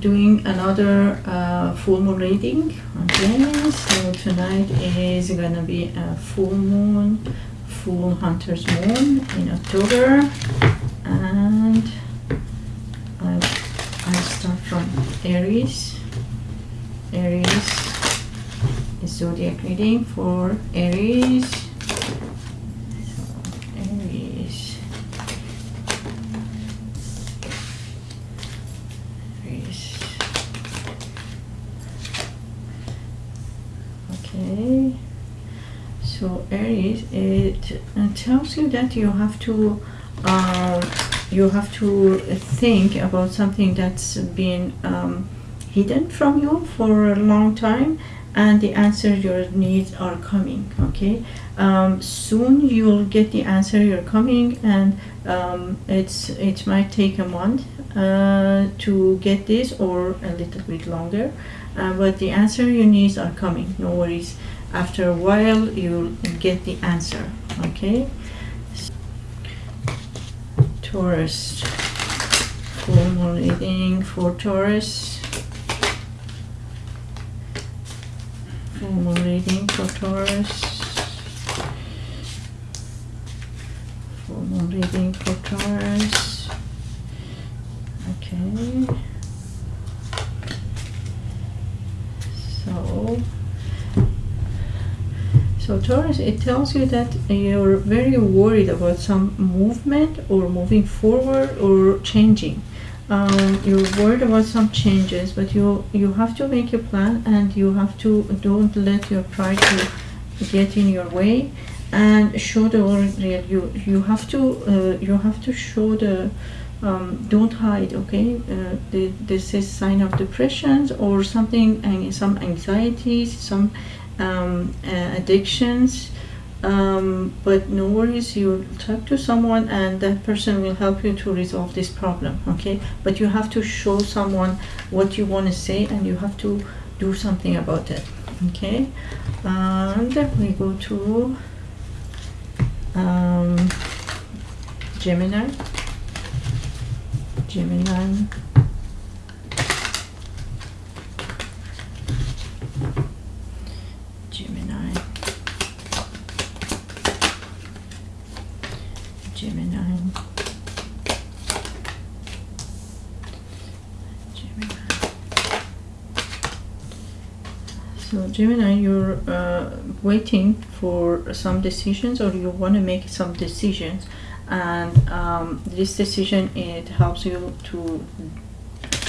doing another uh, full moon reading. Okay so tonight is gonna be a full moon full hunter's moon in october. And i i start from aries. Aries is zodiac reading for aries so aries Aries. Okay. So Aries, it, it tells you that you have to, um, you have to think about something that's been um, hidden from you for a long time, and the answer your needs are coming. Okay. Um, soon you'll get the answer you're coming, and um, it's it might take a month uh, to get this or a little bit longer uh, but the answer you need are coming no worries after a while you'll get the answer okay. Taurus full moon reading for Taurus full moon reading for Taurus full moon reading for Taurus okay so so Taurus it tells you that you're very worried about some movement or moving forward or changing. Um, you're worried about some changes but you you have to make a plan and you have to don't let your pride to get in your way and show the real you you have to uh, you have to show the um, don't hide okay? Uh, the, this is sign of depressions or something and some anxieties some um, uh, addictions. Um, but no worries you talk to someone and that person will help you to resolve this problem okay? But you have to show someone what you want to say and you have to do something about it okay? And we go to um, Gemini Gemini. Gemini Gemini so Gemini you're uh, waiting for some decisions or you want to make some decisions and um, this decision it helps you to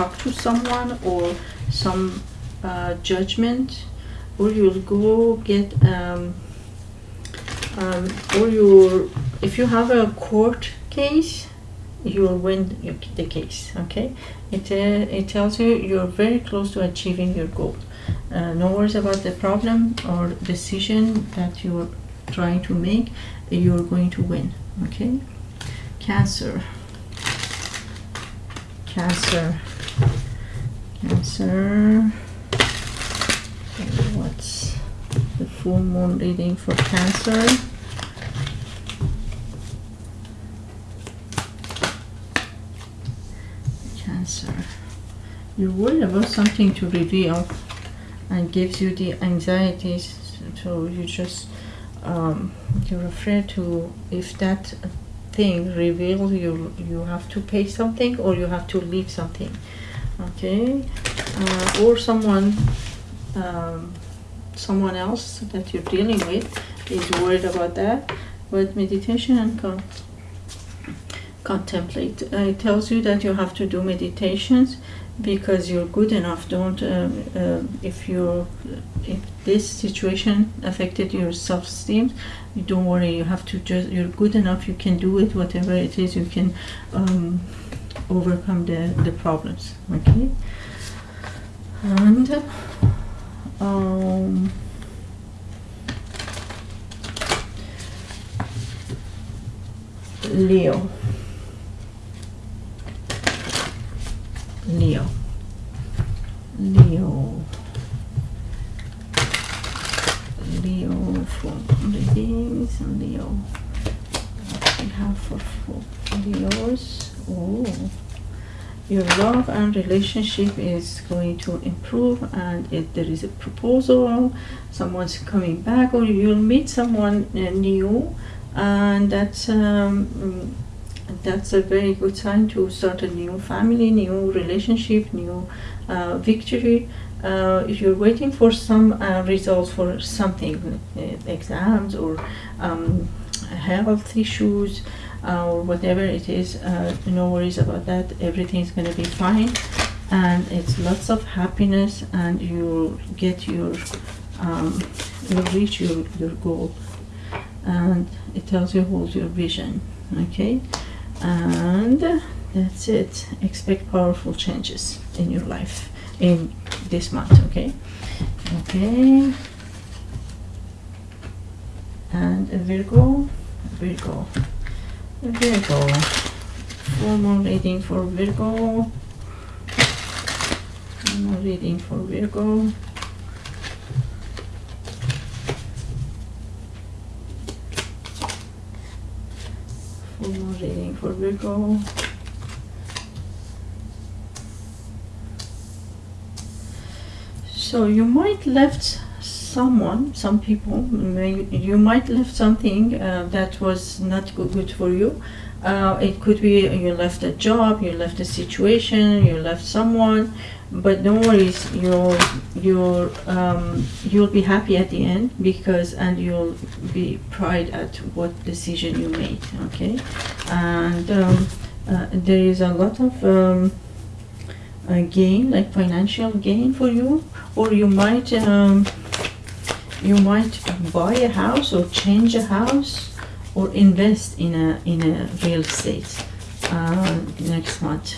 talk to someone or some uh, judgment? Or you'll go get um, um, or you if you have a court case you'll win the case okay? It, uh, it tells you you're very close to achieving your goal. Uh, no worries about the problem or decision that you're trying to make you're going to win okay? Cancer. Cancer. Cancer. What's the full moon reading for cancer you're worried about something to reveal and gives you the anxieties so you just um, you're afraid to if that thing reveals you you have to pay something or you have to leave something okay? Uh, or someone um, someone else that you're dealing with is worried about that but meditation and con contemplate. Uh, it tells you that you have to do meditations because you're good enough. Don't uh, uh, if you if this situation affected your self-esteem you don't worry. You have to just you're good enough. You can do it whatever it is. You can um, overcome the the problems. Okay? And um, Leo Leo Leo for readings Leo what we have for, for Leos oh your love relationship is going to improve and if there is a proposal someone's coming back or you'll meet someone uh, new and that's um, that's a very good sign to start a new family new relationship new uh, victory. Uh, if you're waiting for some uh, results for something uh, exams or um, health issues or whatever it is, uh, no worries about that. Everything's gonna be fine, and it's lots of happiness, and you'll get your, um, you'll reach your your goal, and it tells you hold your vision, okay, and that's it. Expect powerful changes in your life in this month, okay, okay, and Virgo, Virgo. Virgo. Full moon reading for Virgo. Full moon reading for Virgo. Full moon reading for Virgo. So you might left someone, some people, may, you might left something uh, that was not good, for you. Uh, it could be you left a job, you left a situation, you left someone, but don't worry, you'll you'll um, you'll be happy at the end because and you'll be pride at what decision you made. Okay, and um, uh, there is a lot of um, uh, gain, like financial gain for you, or you might. You might buy a house or change a house or invest in a in a real estate uh, next month.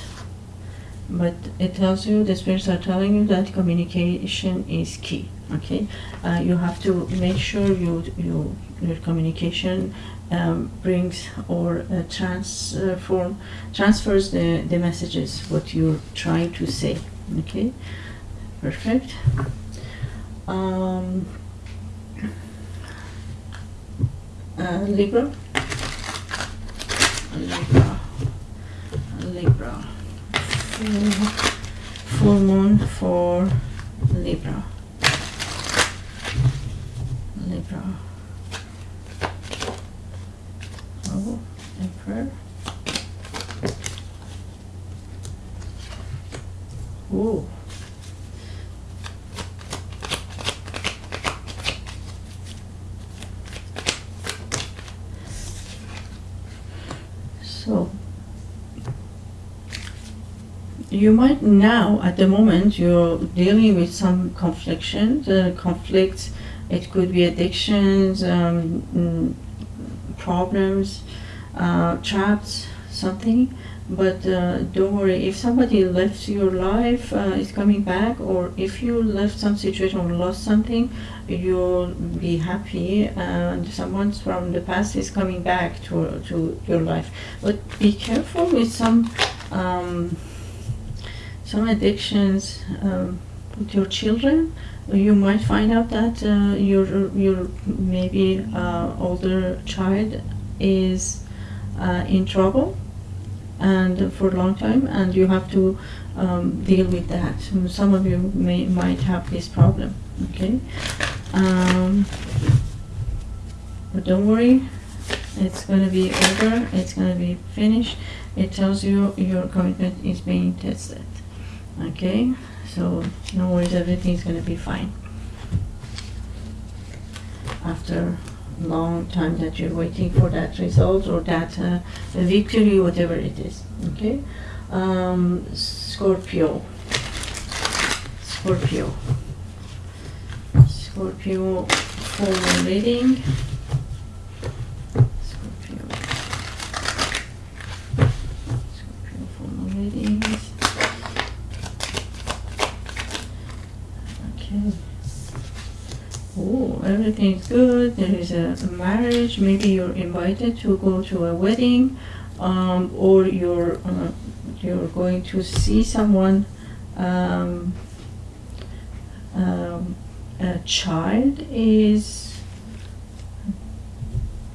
But it tells you the spirits are telling you that communication is key okay? Uh, you have to make sure you you your communication um, brings or uh, transform transfers the the messages what you're trying to say okay? Perfect. Um, Libra. Libra. Libra. Full, moon for Libra. Libra. Oh, Emperor. Oh. So you might now, at the moment, you're dealing with some conflictions, uh, conflicts. It could be addictions, um, mm, problems, uh, traps, something. But uh, don't worry, if somebody left your life, uh, is coming back, or if you left some situation or lost something, you'll be happy, and someone from the past is coming back to to your life. But be careful with some um, some addictions um, with your children. You might find out that uh, your your maybe uh, older child is uh, in trouble and for a long time and you have to um, deal with that. Some of you may might have this problem okay? Um, but don't worry it's going to be over it's going to be finished. It tells you your commitment is being tested okay so no worries everything's to be fine after long time that you're waiting for that result or that uh, victory, whatever it is. Okay, um, Scorpio. Scorpio. Scorpio full reading. Scorpio. Scorpio full readings. Okay. Oh, everything's good. There is a, marriage. Maybe you're invited to go to a wedding, um, or you're uh, you're going to see someone. Um, um, a child is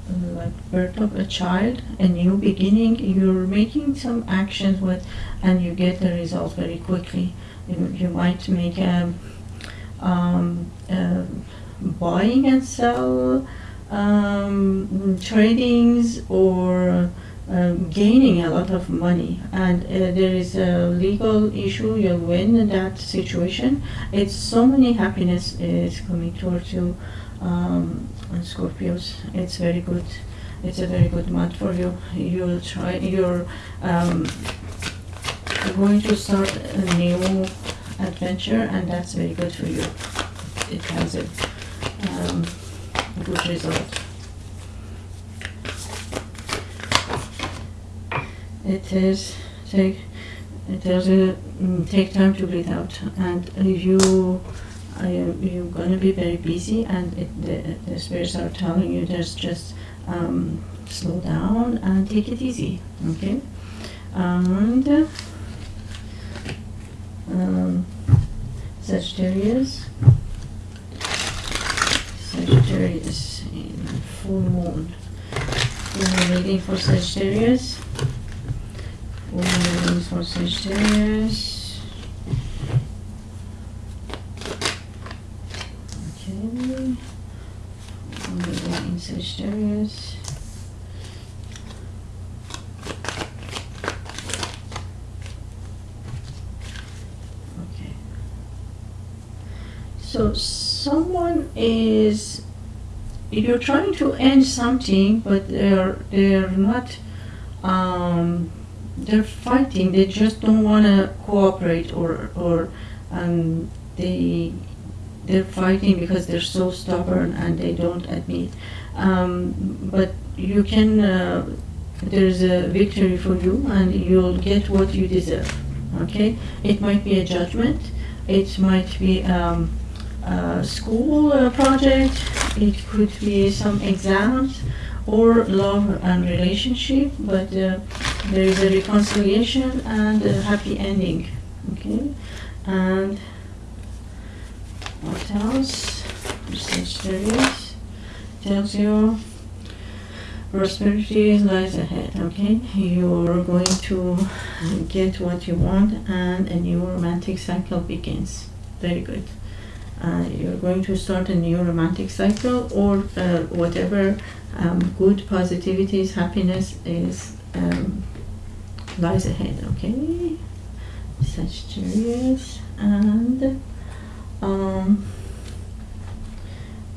like birth of a child, a new beginning. You're making some actions with, and you get the results very quickly. You, you might make a, um, a buying and sell um, tradings or um, gaining a lot of money. And uh, there is a legal issue you'll win in that situation it's so many happiness is coming towards you um, Scorpios it's very good. It's a very good month for you. You'll try you're um, going to start a new adventure and that's very good for you. It has a um, good result. It is take it does mm, take time to breathe out. And you you're going to be very busy and it, the, the spirits are telling you there's just um, slow down and take it easy okay? And um, Sagittarius in full moon. Full reading for Sagittarius. Full for reading in Sagittarius. Okay. So someone is you're trying to end something but they're they're not um, they're fighting they just don't want to cooperate or or um, they they're fighting because they're so stubborn and they don't admit. Um, but you can uh, there's a victory for you and you'll get what you deserve okay? It might be a judgment it might be um, a school uh, project it could be some exams or love and relationship but uh, there is a reconciliation and a happy ending. Okay? And what else? Sagittarius tells you prosperity lies ahead okay? You're going to get what you want and a new romantic cycle begins. Very good uh, you're going to start a new romantic cycle or uh, whatever um, good positivities happiness is um, lies ahead okay Sagittarius and um,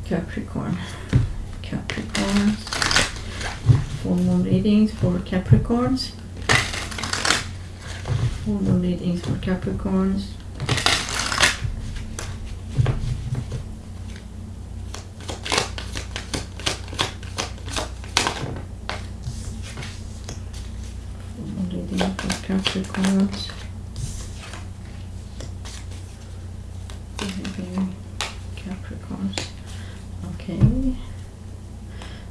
Capricorn Capricorn full readings for Capricorns. Full readings for Capricorns. Full moon reading for Capricorns. Okay.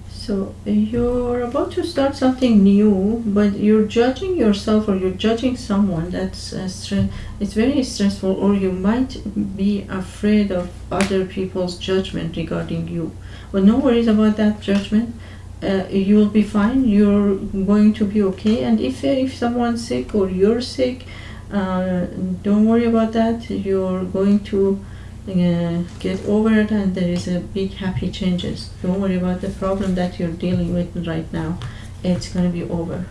So you're about to start something new, but you're judging yourself or you're judging someone. That's uh, it's very stressful, or you might be afraid of other people's judgment regarding you. But no worries about that judgment. Uh, you'll be fine. You're going to be okay. And if if someone's sick or you're sick, uh, don't worry about that. You're going to uh, get over it and there is a big happy changes don't worry about the problem that you're dealing with right now it's going to be over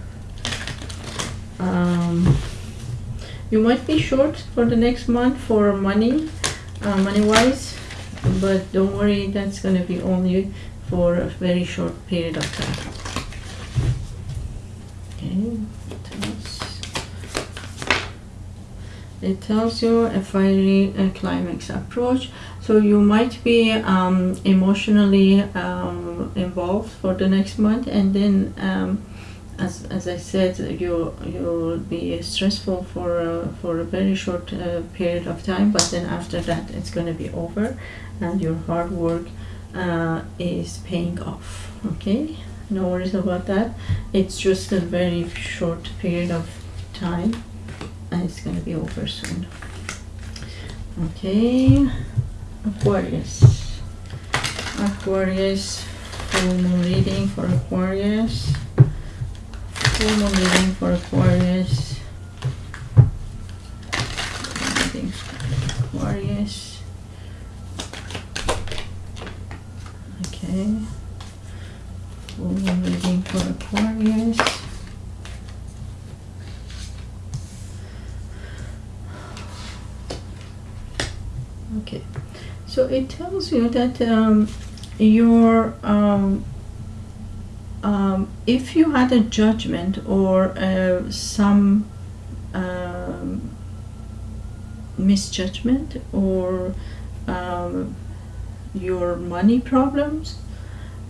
um, you might be short for the next month for money uh, money wise but don't worry that's going to be only for a very short period of time okay what else? it tells you a fiery uh, climax approach so you might be um, emotionally um, involved for the next month and then um, as, as I said you you'll be stressful for uh, for a very short uh, period of time but then after that it's going to be over and your hard work uh, is paying off okay no worries about that it's just a very short period of time and it's gonna be over soon. Okay, Aquarius. Aquarius full moon reading for Aquarius. Full moon reading for Aquarius. Reading for Aquarius. Okay. Full moon reading for Aquarius. Okay, so it tells you that um, your um, um, if you had a judgment or uh, some um, misjudgment or um, your money problems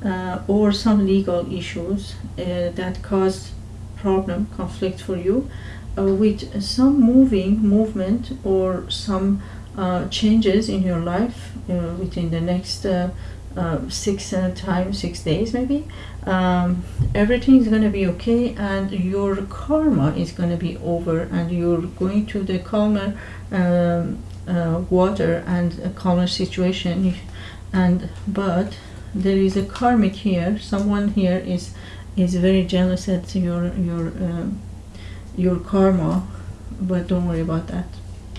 uh, or some legal issues uh, that caused problem conflict for you uh, with some moving movement or some uh, changes in your life uh, within the next uh, uh, six times six days maybe um, everything is going to be okay and your karma is going to be over and you're going to the calmer um, water and a calmer situation. And but there is a karmic here. Someone here is is very jealous at your your um, your karma but don't worry about that.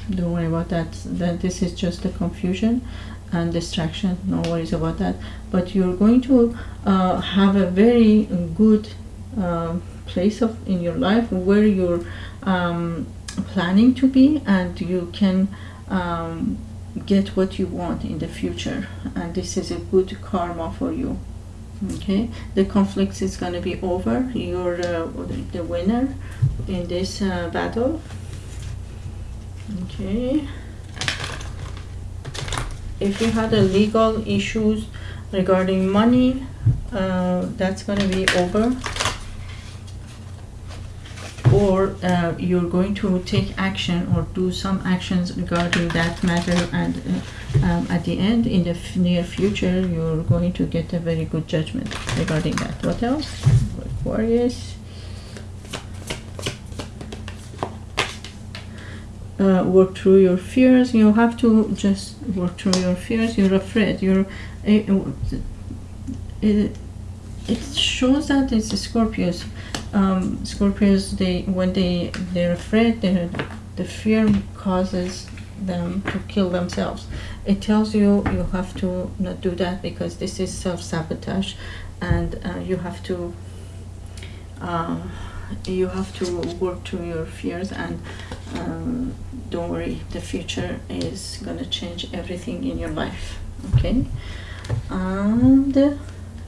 Don't worry about that. That this is just a confusion and distraction. No worries about that. But you're going to uh, have a very good uh, place of in your life where you're um, planning to be and you can um, get what you want in the future and this is a good karma for you. Okay? The conflict is going to be over. You're uh, the winner in this uh, battle. Okay? If you had a legal issues regarding money uh, that's going to be over or uh, you're going to take action or do some actions regarding that matter and uh, um, at the end in the near future you're going to get a very good judgment regarding that. What else? Aquarius. Uh, work through your fears. You have to just work through your fears. You're afraid. You're it, it, it shows that it's Scorpios um, Scorpios they when they they're afraid they the fear causes them to kill themselves. It tells you you have to not do that because this is self-sabotage and uh, you have to uh, you have to work through your fears and um, don't worry the future is gonna change everything in your life okay? And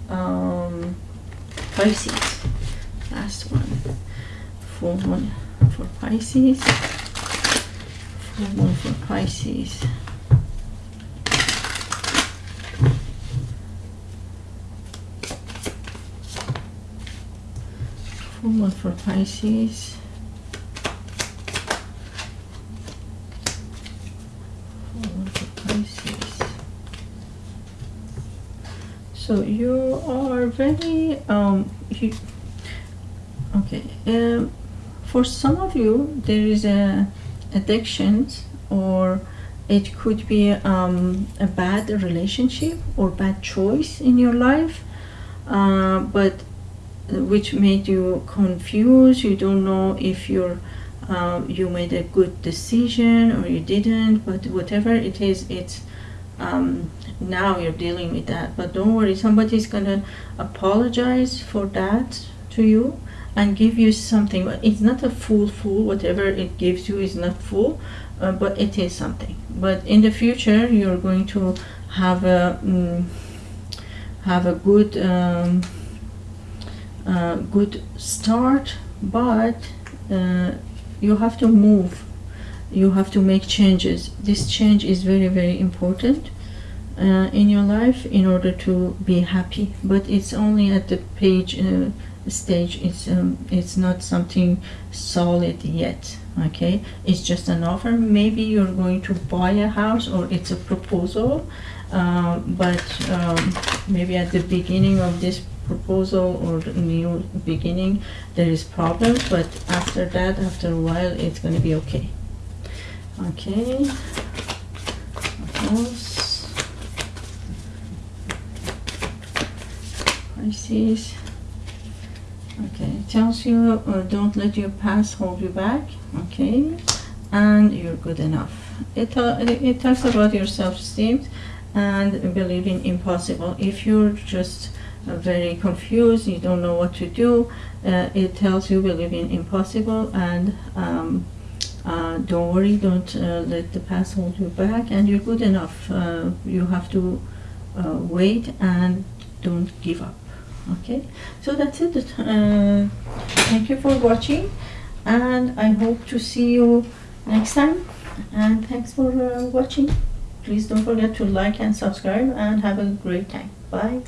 um, Pisces last one. Full one for Pisces. Full one for Pisces. Full one for Pisces. So you are very um um for some of you there is a addictions or it could be um, a bad relationship or bad choice in your life uh, but which made you confused. You don't know if you're um, you made a good decision or you didn't but whatever it is it's um, now you're dealing with that. But don't worry somebody's gonna apologize for that to you and give you something it's not a full full whatever it gives you is not full uh, but it is something. But in the future you're going to have a mm, have a good um, uh, good start but uh, you have to move. You have to make changes. This change is very very important uh, in your life in order to be happy but it's only at the page uh, stage it's um, it's not something solid yet okay? It's just an offer. Maybe you're going to buy a house or it's a proposal uh, but um, maybe at the beginning of this proposal or new beginning there is problems but after that after a while it's going to be okay. Okay. Is okay tells you uh, don't let your past hold you back okay? And you're good enough. It, it talks about your self-esteem and believing impossible. If you're just uh, very confused you don't know what to do uh, it tells you believing impossible and um, uh, don't worry don't uh, let the past hold you back and you're good enough. Uh, you have to wait and don't give up okay? So that's it. Uh, thank you for watching and i hope to see you next time. And thanks for uh, watching. Please don't forget to like and subscribe and have a great time. Bye